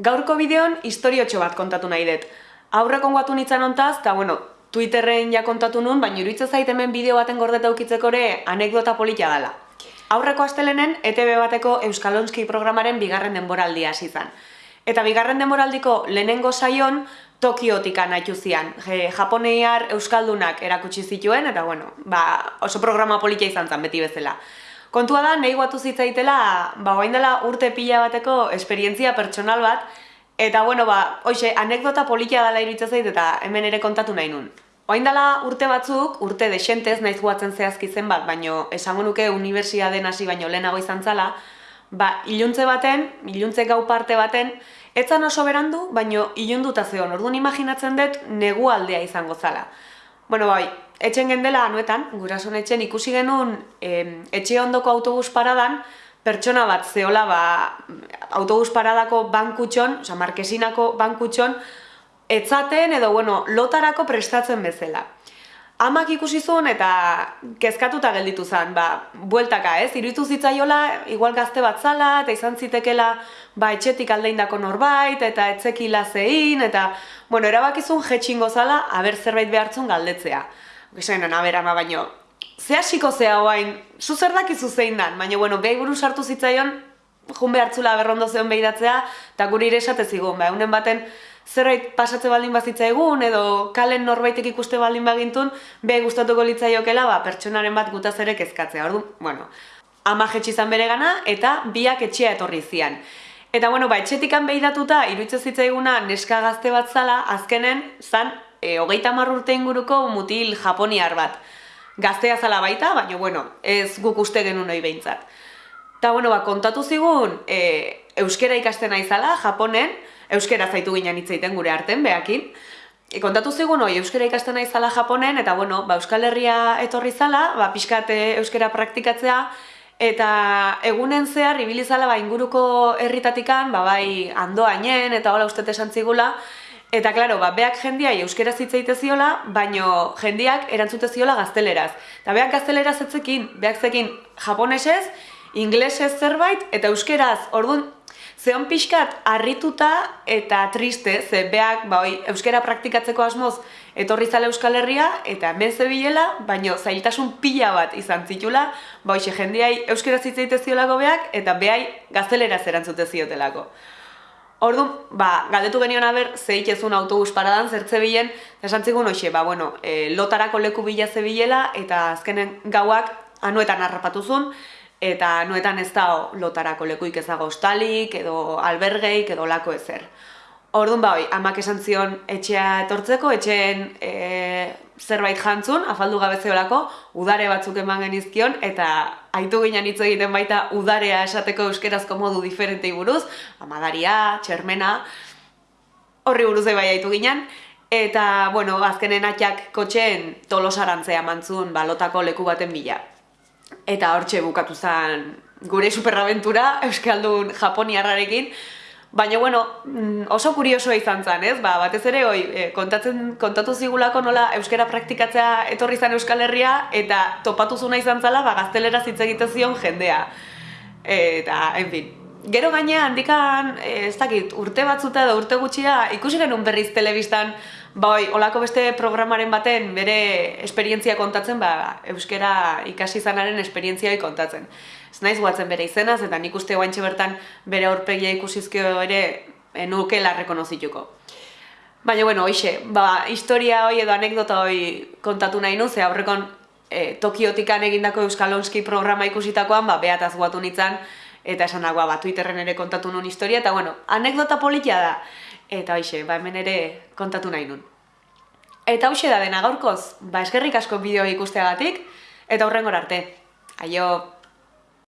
Gaurko bideon historiotxo bat kontatu nahi dut. Aurreko guatu nintzen ontaz, eta bueno, Twitterren ja kontatu nun, baina iruditzen zait hemen bideo baten gordeta ukitzeko ere anekdota polita dela. Aurreko astelenen ETB bateko Euskalonski programaren bigarren denboraldia hasi zen. Eta bigarren denboraldiko lehenengo saion Tokiotik anaitu zian. Japoneiar Euskaldunak erakutsi zituen, eta bueno, ba, oso programa polita izan zen beti bezala. Kontua da, nahi guatu zitzaitela, ba, dela urte pila bateko esperientzia pertsonal bat, eta bueno, ba, hoxe, anekdota polita dela iritsa zait eta hemen ere kontatu nahi nun. Oain dela urte batzuk, urte desentez naiz guatzen zehazki zen bat, baino esango nuke den hasi baino lehenago izan zala, ba, iluntze baten, iluntze gau parte baten, etzan oso berandu, baino ilunduta zeon, orduan imaginatzen dut negu aldea izango zala. Bueno, bai, etxen gendela anuetan, gurason etxen ikusi genuen etxe ondoko autobus paradan, pertsona bat zeola ba, autobus paradako bankutxon, oza, markesinako bankutxon, etzaten edo, bueno, lotarako prestatzen bezala. Amak ikusi zuen eta kezkatuta gelditu zen, ba, bueltaka ez, iruditu zitzaiola, igual gazte bat zala, eta izan zitekela, ba, etxetik aldeindako norbait, eta etzekila zein, eta, bueno, erabakizun jetxingo zala, aber zerbait behartzun galdetzea. Gizaino, nabera, ma baino, ze hasiko zea hoain, zu zer dakizu zein dan, baina, bueno, behi buru sartu zitzaion, jun behartzula berrondo zeon behiratzea, eta guri ire esate zigun, ba, unen baten, zerbait pasatze baldin bazitza egun, edo kalen norbaitek ikuste baldin bagintun, behi gustatuko litzaiokela, ba, pertsonaren bat gutaz ere kezkatzea, ordu, bueno, ama jetxizan bere gana, eta biak etxea etorri zian. Eta, bueno, ba, etxetikan behidatuta, iruditze zitzaiguna neska gazte bat zala, azkenen, zan, e, hogeita marrurte inguruko mutil japoniar bat. Gaztea zala baita, baina, bueno, ez guk uste genuen hori behintzat. Eta, bueno, ba, kontatu zigun, e, euskera ikasten aizala, japonen, euskera zaitu ginen hitzaiten gure arten, behakin. E, kontatu zigun, oi, euskera ikasten aizala japonen, eta, bueno, ba, euskal herria etorri zala, ba, pixkate euskera praktikatzea, eta egunen zehar, ibilizala, ba, inguruko herritatikan, ba, bai, andoainen, eta hola ustete santzigula, Eta, klaro, ba, beak jendia euskera zitzaite ziola, baino jendiak erantzute ziola gazteleraz. Eta beak gazteleraz etzekin, beak zekin japonesez, inglesez zerbait, eta euskeraz, orduan, zeon pixkat harrituta eta triste, ze beak, ba, oi, euskera praktikatzeko asmoz, etorri zale euskal herria, eta hemen zebilela, baino zailtasun pila bat izan zitula, ba, oixe, jendiai euskera zitzaite ziolako beak, eta behai gazteleraz erantzute ziotelako. Ordu, ba, galdetu genion haber, zeik ezun autobus paradan, zertze bilen, esan zigun hoxe, ba, bueno, e, lotarako leku bila zebilela, eta azkenen gauak anuetan harrapatu zuen, eta anuetan ez da lotarako lekuik ezago ostalik, edo albergeik, edo lako ezer. Orduan, ba, amak esan zion etxea etortzeko, etxeen e, zerbait jantzun, afaldu gabezeolako, udare batzuk eman genizkion, eta aitu ginen hitz egiten baita udarea esateko euskerazko modu diferentei buruz, amadaria, txermena, horri buruz bai aitu ginen, eta, bueno, azkenen atxak kotxeen tolosarantzea mantzun balotako leku baten bila. Eta hortxe bukatu zen gure superaventura Euskaldun Japoniarrarekin, Baina, bueno, mm, oso kuriosoa izan zen, ez? Ba, batez ere, oi, eh, kontatzen, kontatu zigulako nola euskera praktikatzea etorri zen Euskal Herria, eta topatu zuna izan zala, ba, gaztelera egiten zion jendea. Eta, en fin, gero gaina handikan, eh, ez dakit, urte batzuta edo urte gutxia, ikusi genuen berriz telebistan, ba, oi, olako beste programaren baten bere esperientzia kontatzen, ba, euskera ikasi zanaren esperientziai kontatzen ez naiz guatzen bere izenaz, eta nik uste guantxe bertan bere aurpegia ikusizkio ere enuke eh, larreko nozituko. Baina, bueno, hoxe, ba, historia hoi edo anekdota hoi kontatu nahi nu, ze aurrekon e, Tokiotikan egindako Euskalonski programa ikusitakoan, ba, behataz guatu nintzen, eta esan dagoa, ba, Twitterren ere kontatu nun historia, eta, bueno, anekdota politia da. Eta hoxe, ba, hemen ere kontatu nahi nun. Eta hoxe da dena gaurkoz, ba, eskerrik asko bideo ikusteagatik, eta hurrengor arte. Aio!